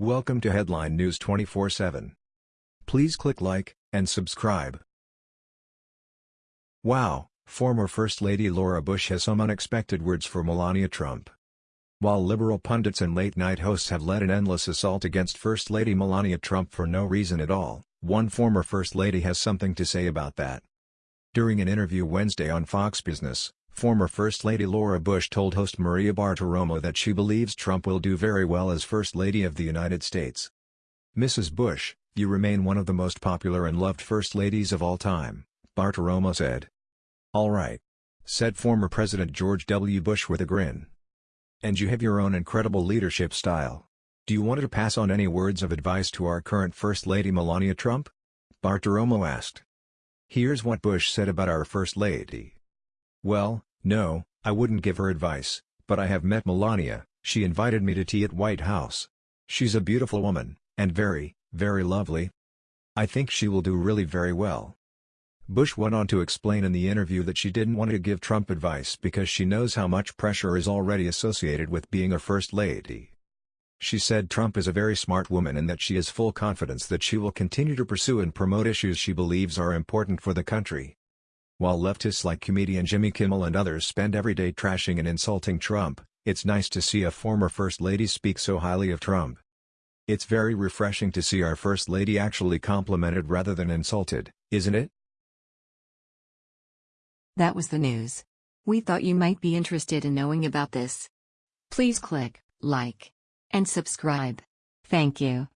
Welcome to Headline News 24/7. Please click like and subscribe. Wow, former First Lady Laura Bush has some unexpected words for Melania Trump. While liberal pundits and late-night hosts have led an endless assault against First Lady Melania Trump for no reason at all, one former First Lady has something to say about that. During an interview Wednesday on Fox Business, Former First Lady Laura Bush told host Maria Bartiromo that she believes Trump will do very well as First Lady of the United States. Mrs. Bush, you remain one of the most popular and loved First Ladies of all time, Bartiromo said. All right. Said former President George W. Bush with a grin. And you have your own incredible leadership style. Do you want to pass on any words of advice to our current First Lady Melania Trump? Bartiromo asked. Here's what Bush said about our First Lady. Well, no, I wouldn't give her advice, but I have met Melania, she invited me to tea at White House. She's a beautiful woman, and very, very lovely. I think she will do really very well. Bush went on to explain in the interview that she didn't want to give Trump advice because she knows how much pressure is already associated with being a first lady. She said Trump is a very smart woman and that she has full confidence that she will continue to pursue and promote issues she believes are important for the country. While leftists like comedian Jimmy Kimmel and others spend every day trashing and insulting Trump, it's nice to see a former First Lady speak so highly of Trump. It's very refreshing to see our First Lady actually complimented rather than insulted, isn't it? That was the news. We thought you might be interested in knowing about this. Please click like and subscribe. Thank you.